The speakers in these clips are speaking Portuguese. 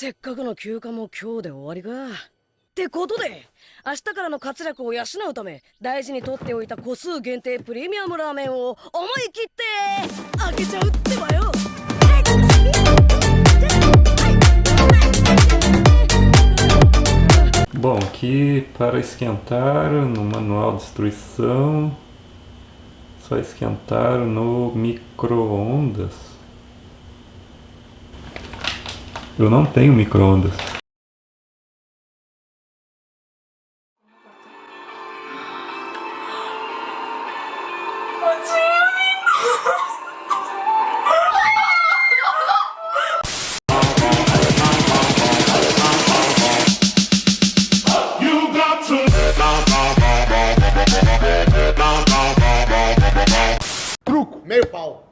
せっかくの休暇も今日で終わりかってことで明日からの活力を養うため大事に取っておいた個数限定プレミアムラーメンを思い切って開けちゃうってばよ Bom, aqui para esquentar no manual de instrução, só esquentar no micro-ondas. Eu não tenho micro-ondas.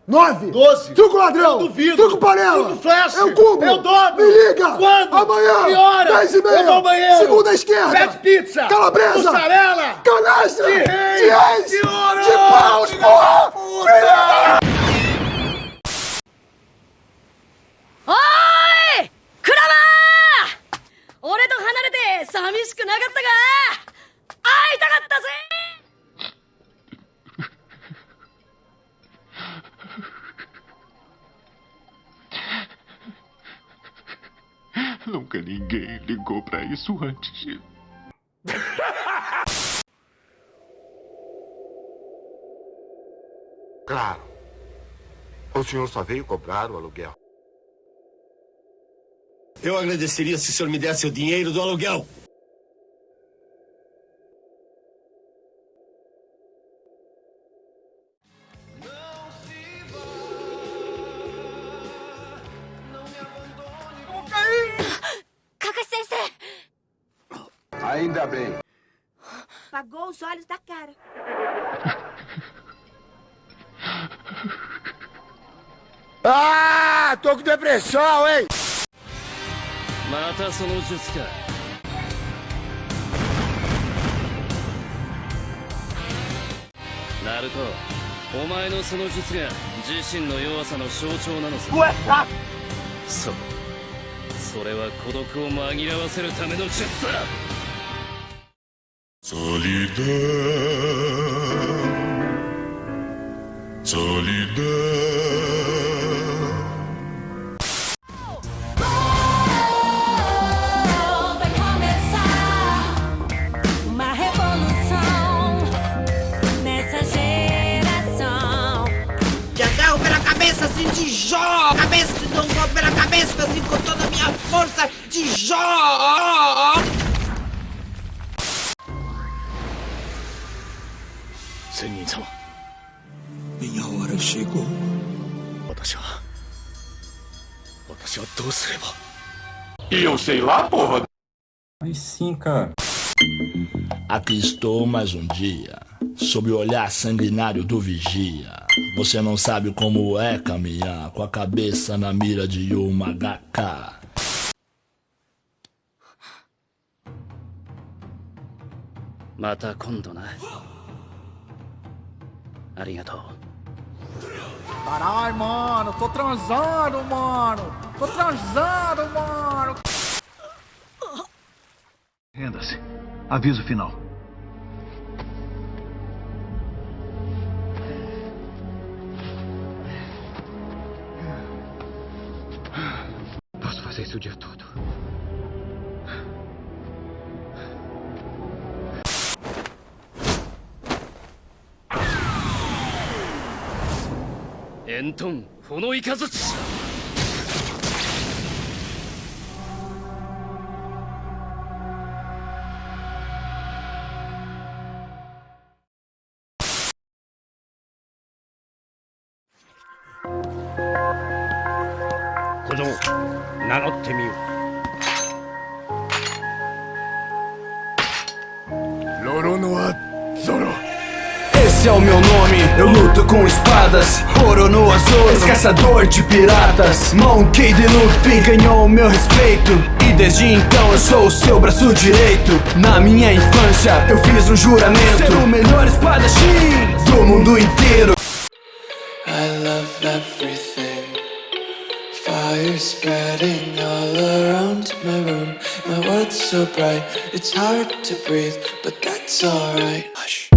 9, 12, truco ladrão, eu duvido, truco panela, truco flash, é eu cubo, eu dobro, me liga, quando, amanhã, que hora, dez e meia, eu vou segunda esquerda, pede pizza, calabresa, mussarela, canastra, de reis, de, ouro, de paus, porra, filha Oi! Kurama! Nunca ninguém ligou pra isso antes. Claro. O senhor só veio cobrar o aluguel. Eu agradeceria se o senhor me desse o dinheiro do aluguel. Ainda bem. Apagou os olhos da cara. Ah, tô com depressão, hein? またその術かナルトお前のその術が自身の弱さの象徴なのさそうそれは孤独を紛らわせるための術だ Solidão. Solidão. Vai começar uma revolução nessa geração. Te agarro pela cabeça assim de jó! Cabeça, um golpe pela cabeça assim com toda a minha força de jó! 仙人様宮原シェゴ私は私はどうすれば E eu sei lá, porra. Mas sim, cara. Aqui estou mais um dia, sob o olhar sanguinário do vigia. Você não sabe como é caminhar com a cabeça na mira de uma HK. また今度な ありがとう Caralho, mano. Tô transando, mano. Tô transando, mano. Renda-se. Aviso final. Posso fazer isso o dia todo. Enton このイカズチ小僧名乗ってみよう。ロロノア・ゾロ Nome, eu luto com espadas Ouro no azul, caçador de piratas Monkey de Luffy ganhou o meu respeito E desde então eu sou o seu braço direito Na minha infância eu fiz um juramento Ser o melhor espadachim do mundo inteiro I love everything Fire spreading all around my room. My world's so bright, it's hard to breathe, but that's alright. Hush.